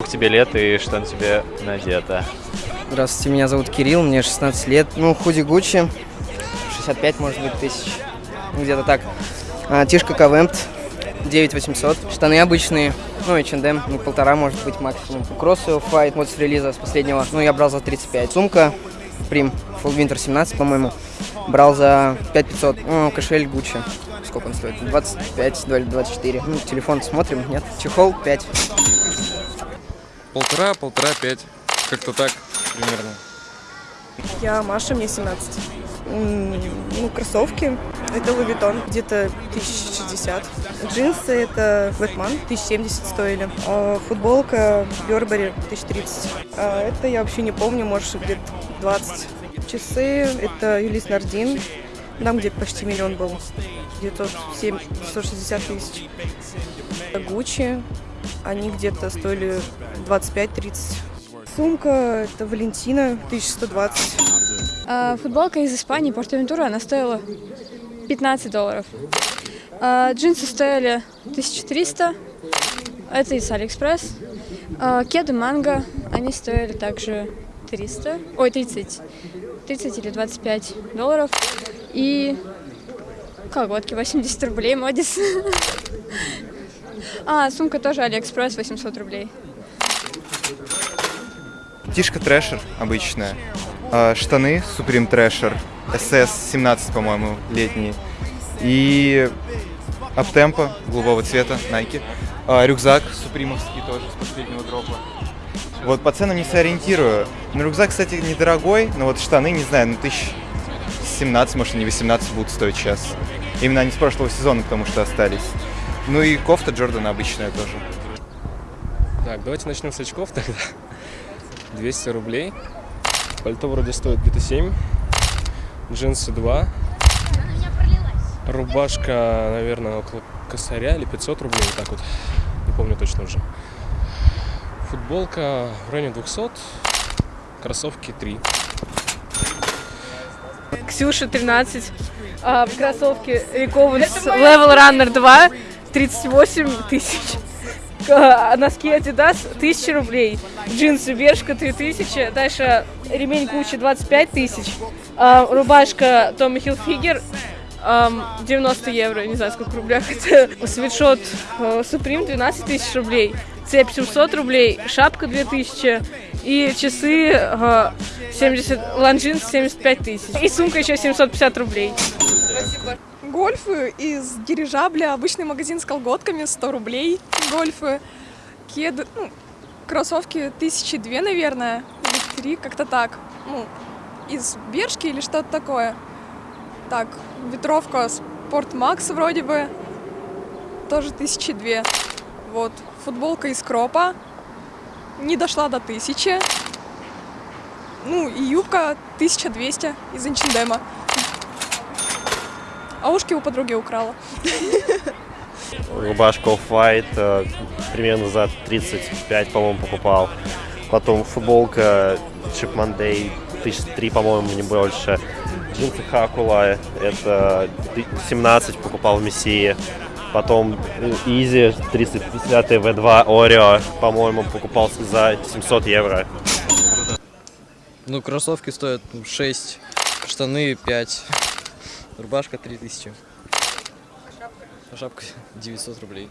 Сколько тебе лет и что на тебе надето? Здравствуйте, меня зовут Кирилл, мне 16 лет. Ну, худи Гуччи, 65, может быть, тысяч, ну, где-то так. А, Тишка Кавемт, 9800. Штаны обычные, ну, H&M, ну, полтора, может быть, максимум. Кроссы Off-White, вот с релиза, с последнего, ну, я брал за 35. Сумка Prim, Full Winter 17, по-моему, брал за 5500. Ну, кошель Гуччи, сколько он стоит? 25, 24. Ну, телефон смотрим, нет? Чехол 5. Полтора, полтора, пять. Как-то так примерно. Я Маша, мне 17. М, Ну, кроссовки. Это Louis где-то 1060. Джинсы это Batman, 1070 стоили. А футболка Burberry 1030. А это я вообще не помню, может где-то 20. Часы это Юлис Нардин, там где почти миллион был. Где-то 7, 160 тысяч. Гуччи, они где-то стоили 25-30. Сумка это Valentino 1120. А, футболка из Испании, PortAventura, она стоила 15 долларов. А, джинсы стоили 1300, это из Алиэкспресс. А, кеды Mango, они стоили также 300, ой, 30, 30 или 25 долларов. И колготки 80 рублей, Modis. А, сумка тоже Алиэкспресс, 800 рублей. Тишка Thrasher обычная. А, Штаны Supreme Thrasher. SS 17, по-моему, летние. И Uptempo голубого цвета, Nike. А, Рюкзак супримовский тоже с последнего дропа. Вот по ценам не сориентирую. Ну, рюкзак, кстати, недорогой, но вот штаны, не знаю, ну, тысяч 17, может, они 18 будут стоить сейчас. Именно они с прошлого сезона, потому что остались. Ну и кофта Джордана обычная тоже. Так, давайте начнем с очков тогда. 200 рублей. Пальто вроде стоит где-то 7. Джинсы 2. Рубашка, наверное, около косаря или 500 рублей, вот так вот. Не помню точно уже. Футболка в районе 200. Кроссовки 3. Ксюша 13. А, кроссовки Рекованс Level Runner 2 38 тысяч. А, носки Adidas 1000 рублей. Джинсы Бершка 3000. Дальше ремень Гуччи 25 тысяч. А, рубашка Tommy Hilfiger ам, 90 евро, не знаю, сколько в рублях это. Свитшот э, Supreme 12 тысяч рублей. Цепь 700 рублей, шапка 2000 и часы э, 70, Longines 75 тысяч. И сумка еще 750 рублей. Гольфы из дирижабля, обычный магазин с колготками, 100 рублей. Гольфы, кеды, ну, кроссовки тысячи две, наверное, или три, как-то так. Ну, из Бершки или что-то такое. Так, ветровка Sportmax вроде бы, тоже тысячи две. Вот, футболка из Кропа, не дошла до тысячи. Ну, и юбка 1200 из H&M. А ушки у подруги украла. Рубашка Off-White э, примерно за 35, по-моему, покупал. Потом футболка Chip Monday, тысяч три, по-моему, не больше. Джинсы Хакула, это 17 покупал в Мессии. Потом э, Easy 350 V2 Oreo, по-моему, покупал за 700 евро. Ну, кроссовки стоят 6, штаны 5, Рубашка 3000. А шапка? А шапка 900 рублей.